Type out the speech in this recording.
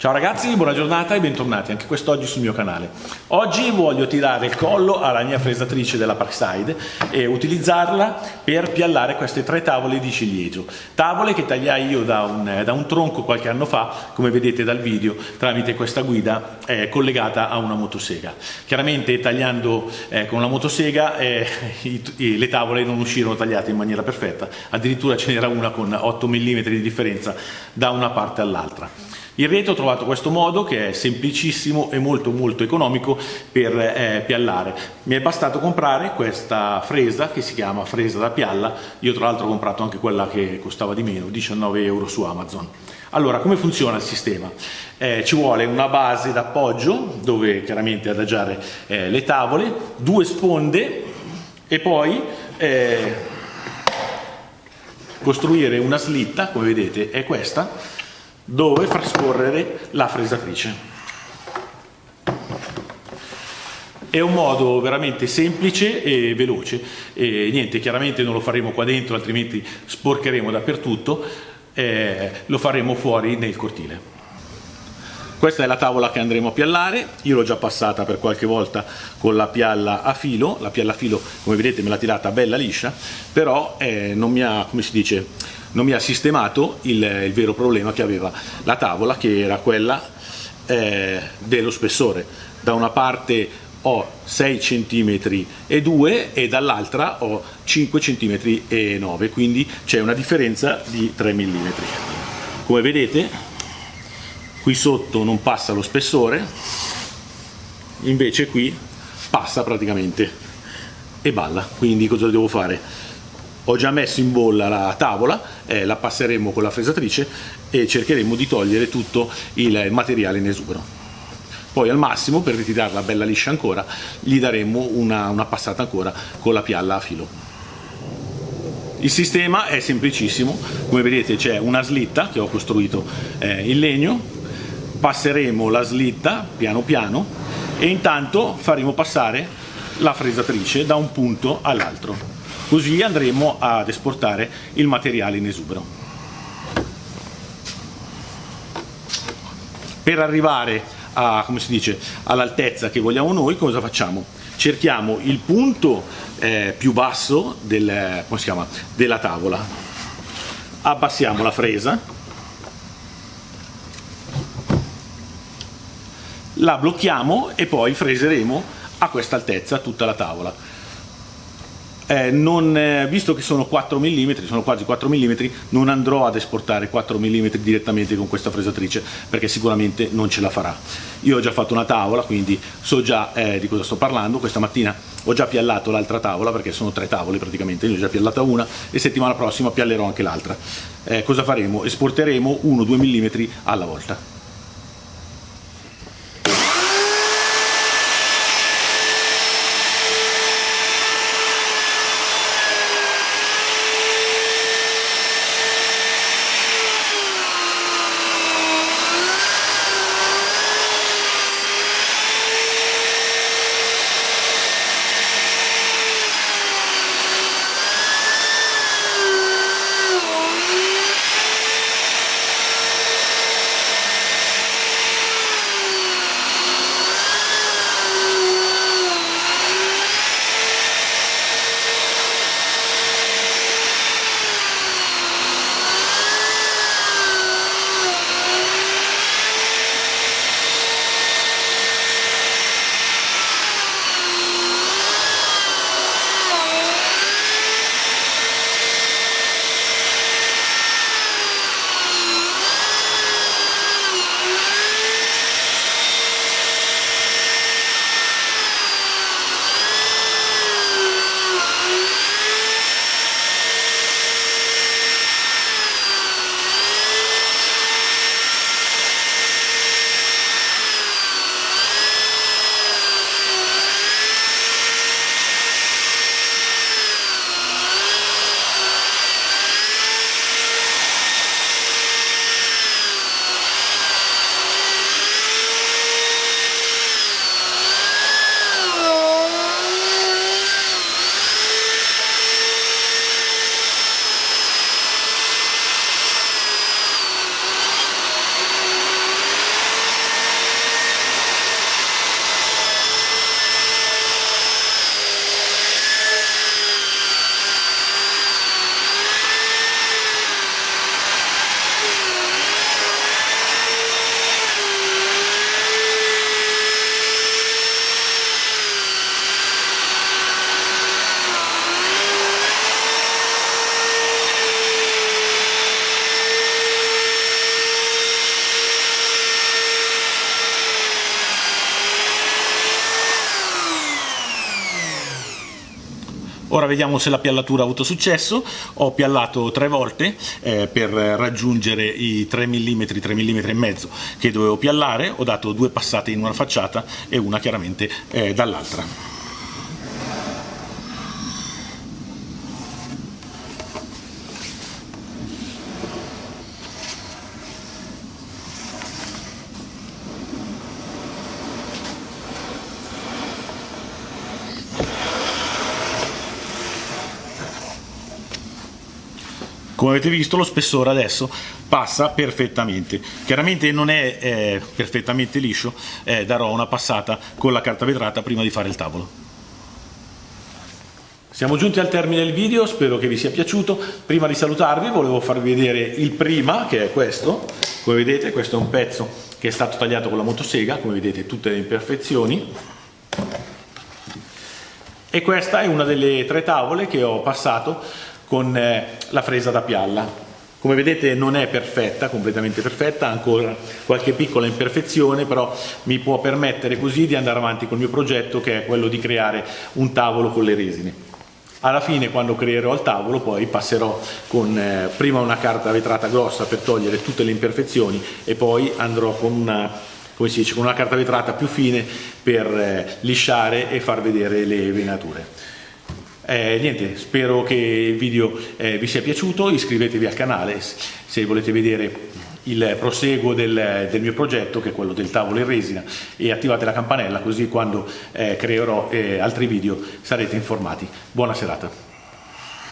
Ciao ragazzi, buona giornata e bentornati anche quest'oggi sul mio canale. Oggi voglio tirare il collo alla mia fresatrice della Parkside e utilizzarla per piallare queste tre tavole di ciliegio. Tavole che tagliai io da un, da un tronco qualche anno fa, come vedete dal video, tramite questa guida eh, collegata a una motosega. Chiaramente tagliando eh, con la motosega eh, i, i, le tavole non uscirono tagliate in maniera perfetta, addirittura ce n'era una con 8 mm di differenza da una parte all'altra. In rete ho trovato questo modo che è semplicissimo e molto molto economico per eh, piallare. Mi è bastato comprare questa fresa che si chiama fresa da pialla, io tra l'altro ho comprato anche quella che costava di meno, 19 euro su Amazon. Allora, come funziona il sistema? Eh, ci vuole una base d'appoggio dove chiaramente adagiare eh, le tavole, due sponde e poi eh, costruire una slitta, come vedete è questa, dove far scorrere la fresatrice. È un modo veramente semplice e veloce e niente, chiaramente non lo faremo qua dentro altrimenti sporcheremo dappertutto, eh, lo faremo fuori nel cortile. Questa è la tavola che andremo a piallare, io l'ho già passata per qualche volta con la pialla a filo, la pialla a filo come vedete me l'ha tirata bella liscia, però eh, non mi ha, come si dice, non mi ha sistemato il, il vero problema che aveva la tavola che era quella eh, dello spessore. Da una parte ho 6 cm e 2 e dall'altra ho 5 cm e 9 quindi c'è una differenza di 3 mm come vedete qui sotto non passa lo spessore invece qui passa praticamente e balla. Quindi cosa devo fare ho già messo in bolla la tavola, eh, la passeremo con la fresatrice e cercheremo di togliere tutto il materiale in esubero. Poi al massimo, per ritirarla bella liscia ancora, gli daremo una, una passata ancora con la pialla a filo. Il sistema è semplicissimo, come vedete c'è una slitta che ho costruito eh, in legno, passeremo la slitta piano piano e intanto faremo passare la fresatrice da un punto all'altro così andremo ad esportare il materiale in esubero. Per arrivare all'altezza che vogliamo noi cosa facciamo? Cerchiamo il punto eh, più basso del, chiama, della tavola, abbassiamo la fresa, la blocchiamo e poi freseremo a questa altezza tutta la tavola eh, non, eh, visto che sono 4 mm, sono quasi 4 mm, non andrò ad esportare 4 mm direttamente con questa fresatrice perché sicuramente non ce la farà. Io ho già fatto una tavola, quindi so già eh, di cosa sto parlando, questa mattina ho già piallato l'altra tavola perché sono tre tavole praticamente, io ho già piallata una e settimana prossima piallerò anche l'altra. Eh, cosa faremo? Esporteremo 1-2 mm alla volta. Ora vediamo se la piallatura ha avuto successo. Ho piallato tre volte eh, per raggiungere i 3 mm, 3 mm e mezzo che dovevo piallare. Ho dato due passate in una facciata e una chiaramente eh, dall'altra. Come avete visto lo spessore adesso passa perfettamente chiaramente non è eh, perfettamente liscio eh, darò una passata con la carta vetrata prima di fare il tavolo siamo giunti al termine del video, spero che vi sia piaciuto. Prima di salutarvi volevo farvi vedere il prima, che è questo. Come vedete questo è un pezzo che è stato tagliato con la motosega, come vedete tutte le imperfezioni. E questa è una delle tre tavole che ho passato con eh, la fresa da pialla. Come vedete non è perfetta, completamente perfetta, ha ancora qualche piccola imperfezione, però mi può permettere così di andare avanti col mio progetto che è quello di creare un tavolo con le resine. Alla fine quando creerò il tavolo poi passerò con eh, prima una carta vetrata grossa per togliere tutte le imperfezioni e poi andrò con una, dice, con una carta vetrata più fine per eh, lisciare e far vedere le venature. Eh, niente, spero che il video eh, vi sia piaciuto, iscrivetevi al canale se volete vedere il proseguo del, del, mio progetto che è quello del tavolo in resina e attivate la campanella così quando eh, creerò eh, altri video sarete informati. Buona serata.